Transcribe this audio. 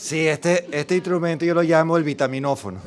Sí, este, este instrumento yo lo llamo el vitaminófono.